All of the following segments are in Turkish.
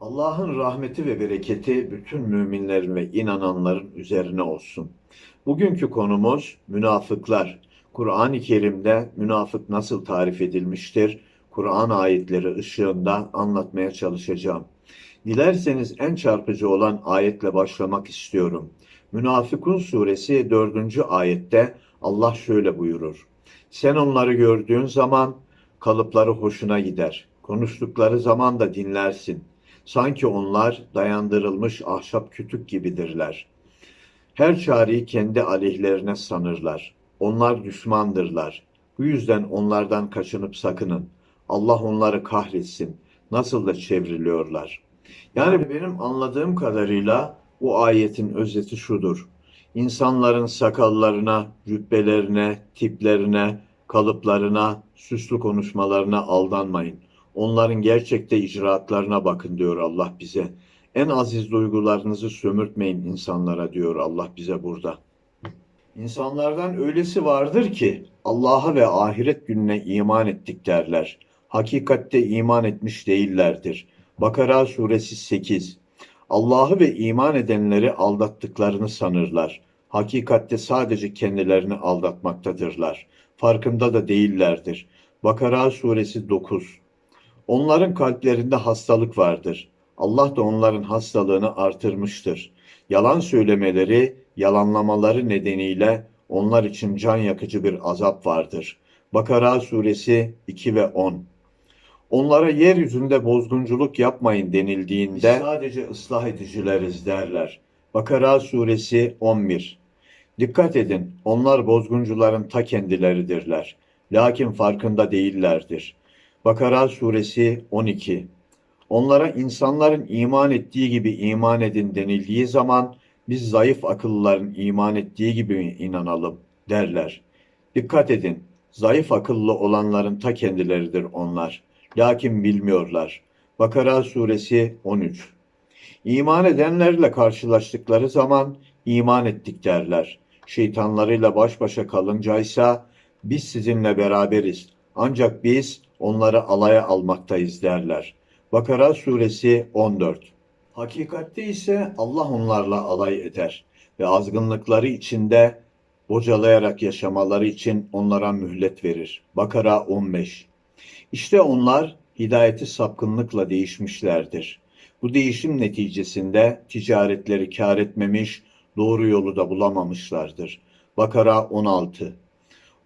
Allah'ın rahmeti ve bereketi bütün müminlerin ve inananların üzerine olsun. Bugünkü konumuz münafıklar. Kur'an-ı Kerim'de münafık nasıl tarif edilmiştir? Kur'an ayetleri ışığında anlatmaya çalışacağım. Dilerseniz en çarpıcı olan ayetle başlamak istiyorum. Münafıkun suresi 4. ayette Allah şöyle buyurur. Sen onları gördüğün zaman kalıpları hoşuna gider. Konuştukları zaman da dinlersin. Sanki onlar dayandırılmış ahşap kütük gibidirler. Her çareyi kendi aleyhlerine sanırlar. Onlar düşmandırlar. Bu yüzden onlardan kaçınıp sakının. Allah onları kahretsin. Nasıl da çevriliyorlar. Yani benim anladığım kadarıyla bu ayetin özeti şudur. İnsanların sakallarına, cübbelerine, tiplerine, kalıplarına, süslü konuşmalarına aldanmayın. Onların gerçekte icraatlarına bakın diyor Allah bize. En aziz duygularınızı sömürtmeyin insanlara diyor Allah bize burada. İnsanlardan öylesi vardır ki Allah'a ve ahiret gününe iman ettik derler. Hakikatte iman etmiş değillerdir. Bakara suresi 8 Allah'ı ve iman edenleri aldattıklarını sanırlar. Hakikatte sadece kendilerini aldatmaktadırlar. Farkında da değillerdir. Bakara suresi 9 Onların kalplerinde hastalık vardır. Allah da onların hastalığını artırmıştır. Yalan söylemeleri, yalanlamaları nedeniyle onlar için can yakıcı bir azap vardır. Bakara suresi 2 ve 10 Onlara yeryüzünde bozgunculuk yapmayın denildiğinde Biz sadece ıslah edicileriz derler. Bakara suresi 11 Dikkat edin, onlar bozguncuların ta kendileridirler. Lakin farkında değillerdir. Bakara suresi 12 Onlara insanların iman ettiği gibi iman edin denildiği zaman biz zayıf akıllıların iman ettiği gibi inanalım derler. Dikkat edin, zayıf akıllı olanların ta kendileridir onlar. Lakin bilmiyorlar. Bakara suresi 13 İman edenlerle karşılaştıkları zaman iman ettik derler. Şeytanlarıyla baş başa kalıncaysa biz sizinle beraberiz. Ancak biz onları alaya almaktayız derler. Bakara suresi 14 Hakikatte ise Allah onlarla alay eder ve azgınlıkları içinde bocalayarak yaşamaları için onlara mühlet verir. Bakara 15 İşte onlar hidayeti sapkınlıkla değişmişlerdir. Bu değişim neticesinde ticaretleri kar etmemiş, doğru yolu da bulamamışlardır. Bakara 16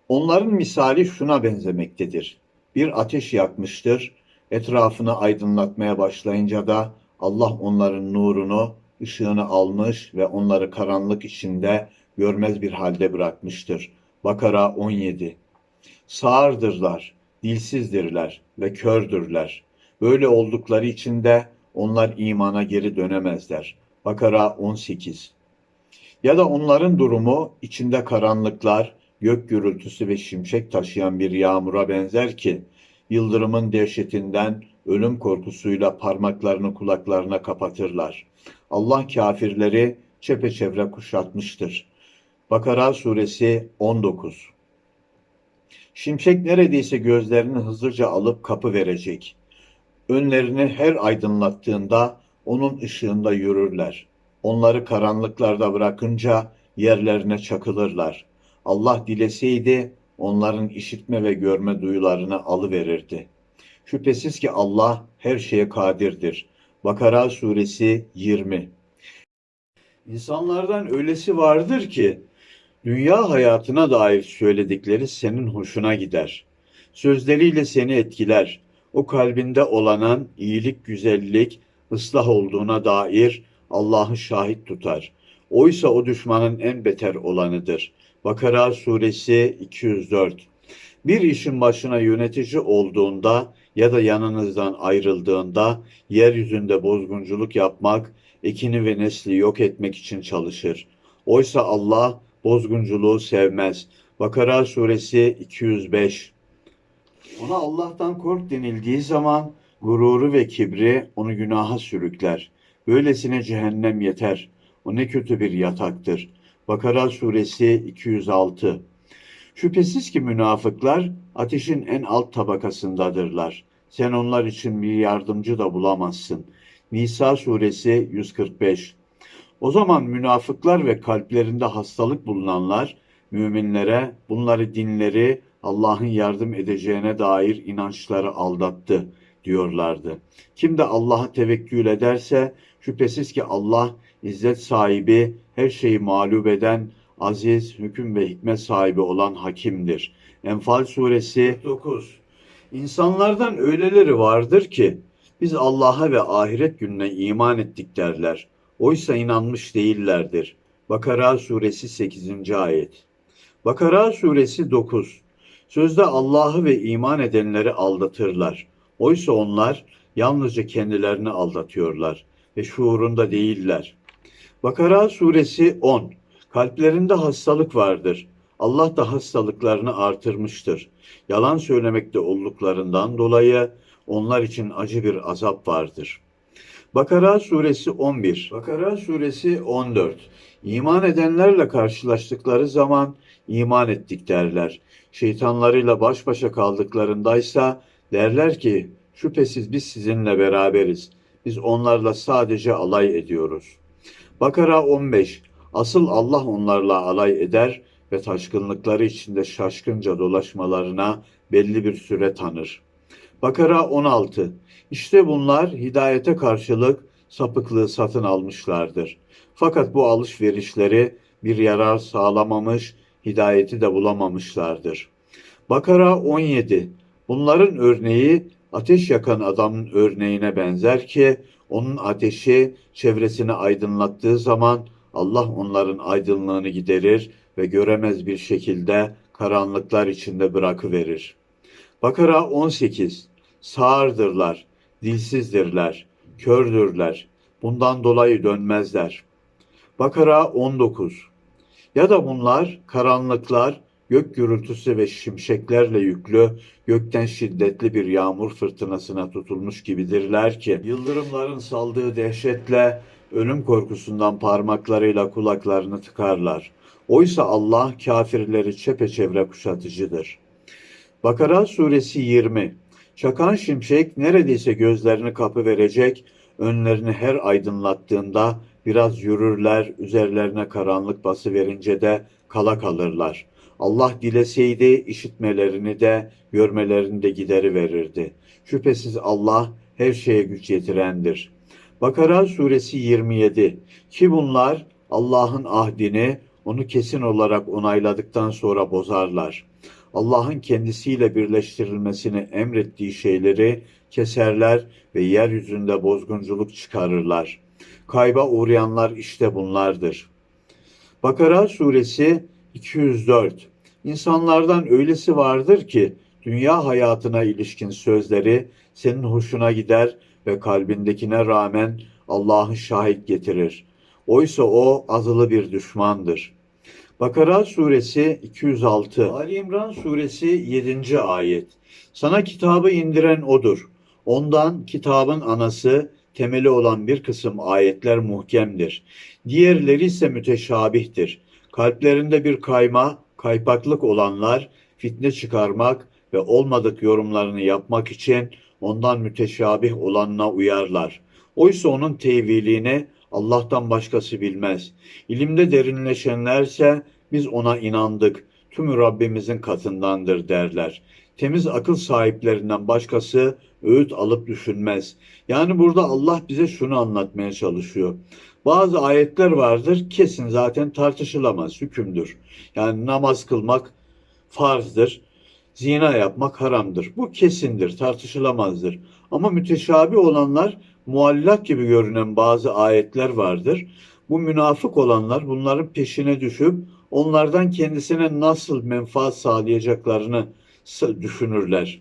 Onların misali şuna benzemektedir. Bir ateş yakmıştır, etrafını aydınlatmaya başlayınca da Allah onların nurunu, ışığını almış ve onları karanlık içinde görmez bir halde bırakmıştır. Bakara 17 Sağırdırlar, dilsizdirler ve kördürler. Böyle oldukları için de onlar imana geri dönemezler. Bakara 18 Ya da onların durumu içinde karanlıklar, gök gürültüsü ve şimşek taşıyan bir yağmura benzer ki, yıldırımın dehşetinden ölüm korkusuyla parmaklarını kulaklarına kapatırlar. Allah kafirleri çepeçevre kuşatmıştır. Bakara suresi 19 Şimşek neredeyse gözlerini hızlıca alıp kapı verecek. Önlerini her aydınlattığında onun ışığında yürürler. Onları karanlıklarda bırakınca yerlerine çakılırlar. Allah dileseydi onların işitme ve görme duyularını alıverirdi. Şüphesiz ki Allah her şeye kadirdir. Bakara suresi 20 İnsanlardan öylesi vardır ki dünya hayatına dair söyledikleri senin hoşuna gider. Sözleriyle seni etkiler. O kalbinde olanan iyilik, güzellik, ıslah olduğuna dair Allah'ı şahit tutar. Oysa o düşmanın en beter olanıdır. Bakara suresi 204 Bir işin başına yönetici olduğunda ya da yanınızdan ayrıldığında yeryüzünde bozgunculuk yapmak, ekini ve nesli yok etmek için çalışır. Oysa Allah bozgunculuğu sevmez. Bakara suresi 205 Ona Allah'tan kork denildiği zaman gururu ve kibri onu günaha sürükler. Böylesine cehennem yeter. O ne kötü bir yataktır. Bakara suresi 206 Şüphesiz ki münafıklar ateşin en alt tabakasındadırlar. Sen onlar için bir yardımcı da bulamazsın. Nisa suresi 145 O zaman münafıklar ve kalplerinde hastalık bulunanlar müminlere bunları dinleri Allah'ın yardım edeceğine dair inançları aldattı diyorlardı. Kim de Allah'a tevekkül ederse şüphesiz ki Allah izzet sahibi, her şeyi mağlup eden, aziz, hüküm ve hikmet sahibi olan hakimdir. Enfal suresi 9 İnsanlardan öyleleri vardır ki biz Allah'a ve ahiret gününe iman ettik derler. Oysa inanmış değillerdir. Bakara suresi 8. ayet. Bakara suresi 9. Sözde Allah'ı ve iman edenleri aldatırlar. Oysa onlar yalnızca kendilerini aldatıyorlar ve şuurunda değiller. Bakara suresi 10. Kalplerinde hastalık vardır. Allah da hastalıklarını artırmıştır. Yalan söylemekte olduklarından dolayı onlar için acı bir azap vardır. Bakara suresi 11. Bakara suresi 14. İman edenlerle karşılaştıkları zaman iman ettik derler. Şeytanlarıyla baş başa kaldıklarındaysa derler ki şüphesiz biz sizinle beraberiz. Biz onlarla sadece alay ediyoruz. Bakara 15. Asıl Allah onlarla alay eder ve taşkınlıkları içinde şaşkınca dolaşmalarına belli bir süre tanır. Bakara 16. İşte bunlar hidayete karşılık sapıklığı satın almışlardır. Fakat bu alışverişleri bir yarar sağlamamış, hidayeti de bulamamışlardır. Bakara 17. Bunların örneği ateş yakan adamın örneğine benzer ki onun ateşi çevresini aydınlattığı zaman Allah onların aydınlığını giderir ve göremez bir şekilde karanlıklar içinde bırakıverir. Bakara 18 Sağırdırlar, dilsizdirler, kördürler. Bundan dolayı dönmezler. Bakara 19 Ya da bunlar karanlıklar, gök gürültüsü ve şimşeklerle yüklü, gökten şiddetli bir yağmur fırtınasına tutulmuş gibidirler ki, yıldırımların saldığı dehşetle, ölüm korkusundan parmaklarıyla kulaklarını tıkarlar. Oysa Allah kafirleri çepeçevre kuşatıcıdır. Bakara suresi 20 Çakan şimşek neredeyse gözlerini kapı verecek, önlerini her aydınlattığında biraz yürürler, üzerlerine karanlık bası verince de kala kalırlar. Allah dileseydi işitmelerini de görmelerini de gideri verirdi. Şüphesiz Allah her şeye güç yetirendir. Bakara suresi 27 Ki bunlar Allah'ın ahdini onu kesin olarak onayladıktan sonra bozarlar. Allah'ın kendisiyle birleştirilmesini emrettiği şeyleri keserler ve yeryüzünde bozgunculuk çıkarırlar. Kayba uğrayanlar işte bunlardır. Bakara suresi 204 İnsanlardan öylesi vardır ki dünya hayatına ilişkin sözleri senin hoşuna gider ve kalbindekine rağmen Allah'ı şahit getirir. Oysa o azılı bir düşmandır. Bakara suresi 206, Ali İmran suresi 7. ayet. Sana kitabı indiren odur. Ondan kitabın anası, temeli olan bir kısım ayetler muhkemdir. Diğerleri ise müteşabihtir. Kalplerinde bir kayma, kaypaklık olanlar fitne çıkarmak ve olmadık yorumlarını yapmak için ondan müteşabih olanına uyarlar. Oysa onun tevilini Allah'tan başkası bilmez. İlimde derinleşenlerse biz ona inandık. Tümü Rabbimizin katındandır derler. Temiz akıl sahiplerinden başkası öğüt alıp düşünmez. Yani burada Allah bize şunu anlatmaya çalışıyor. Bazı ayetler vardır kesin zaten tartışılamaz hükümdür. Yani namaz kılmak farzdır. Zina yapmak haramdır. Bu kesindir, tartışılamazdır. Ama müteşabi olanlar muallak gibi görünen bazı ayetler vardır. Bu münafık olanlar bunların peşine düşüp onlardan kendisine nasıl menfaat sağlayacaklarını düşünürler.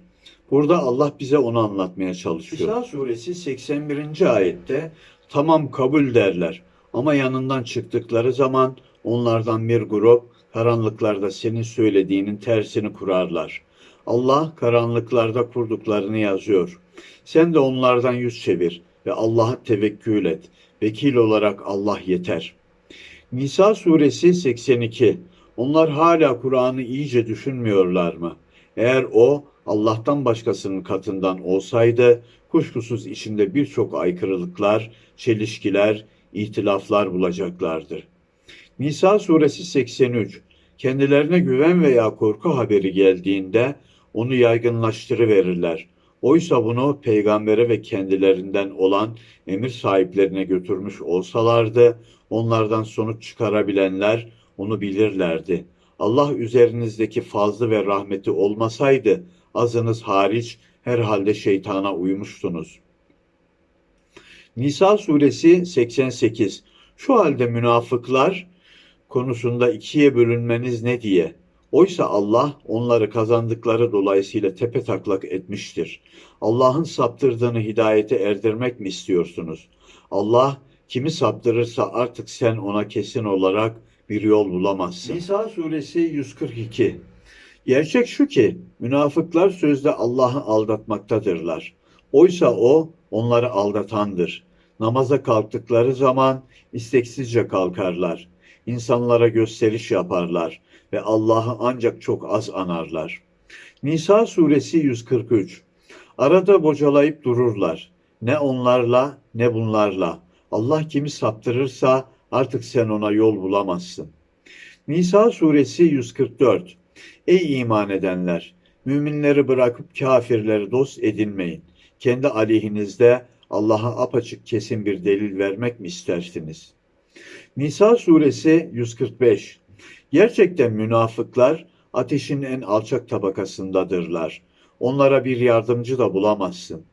Burada Allah bize onu anlatmaya çalışıyor. İsa suresi 81. ayette tamam kabul derler ama yanından çıktıkları zaman onlardan bir grup karanlıklarda senin söylediğinin tersini kurarlar. Allah karanlıklarda kurduklarını yazıyor. Sen de onlardan yüz çevir ve Allah'a tevekkül et. Vekil olarak Allah yeter. Nisa suresi 82. Onlar hala Kur'an'ı iyice düşünmüyorlar mı? Eğer o Allah'tan başkasının katından olsaydı kuşkusuz içinde birçok aykırılıklar, çelişkiler, ihtilaflar bulacaklardır. Nisa suresi 83 Kendilerine güven veya korku haberi geldiğinde onu yaygınlaştırıverirler. Oysa bunu peygambere ve kendilerinden olan emir sahiplerine götürmüş olsalardı, onlardan sonuç çıkarabilenler onu bilirlerdi. Allah üzerinizdeki fazlı ve rahmeti olmasaydı, azınız hariç herhalde şeytana uymuştunuz. Nisa suresi 88 Şu halde münafıklar konusunda ikiye bölünmeniz ne diye? Oysa Allah onları kazandıkları dolayısıyla tepe taklak etmiştir. Allah'ın saptırdığını hidayete erdirmek mi istiyorsunuz? Allah kimi saptırırsa artık sen ona kesin olarak bir yol bulamazsın. Nisa suresi 142 Gerçek şu ki münafıklar sözde Allah'ı aldatmaktadırlar. Oysa o onları aldatandır. Namaza kalktıkları zaman isteksizce kalkarlar. İnsanlara gösteriş yaparlar ve Allah'ı ancak çok az anarlar. Nisa suresi 143 Arada bocalayıp dururlar. Ne onlarla ne bunlarla. Allah kimi saptırırsa artık sen ona yol bulamazsın. Nisa suresi 144 Ey iman edenler! Müminleri bırakıp kafirleri dost edinmeyin. Kendi aleyhinizde Allah'a apaçık kesin bir delil vermek mi istersiniz? Nisa suresi 145 Gerçekten münafıklar ateşin en alçak tabakasındadırlar. Onlara bir yardımcı da bulamazsın.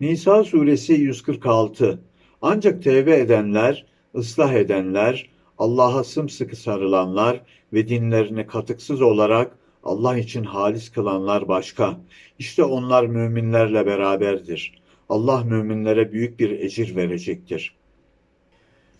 Nisa suresi 146 Ancak tevbe edenler, ıslah edenler, Allah'a sımsıkı sarılanlar ve dinlerini katıksız olarak Allah için halis kılanlar başka. İşte onlar müminlerle beraberdir. Allah müminlere büyük bir ecir verecektir.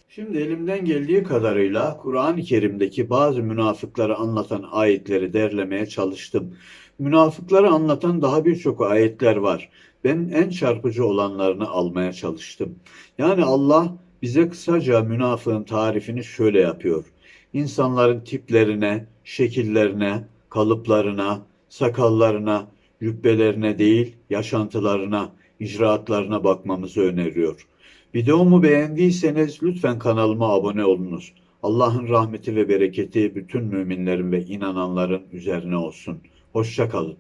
Şimdi elimden geldiği kadarıyla Kur'an-ı Kerim'deki bazı münafıkları anlatan ayetleri derlemeye çalıştım. Münafıkları anlatan daha birçok ayetler var. Ben en çarpıcı olanlarını almaya çalıştım. Yani Allah bize kısaca münafığın tarifini şöyle yapıyor. İnsanların tiplerine, şekillerine, kalıplarına, sakallarına, cübbelerine değil, yaşantılarına, icraatlarına bakmamızı öneriyor. Videomu beğendiyseniz lütfen kanalıma abone olunuz. Allah'ın rahmeti ve bereketi bütün müminlerin ve inananların üzerine olsun. Hoşça kalın.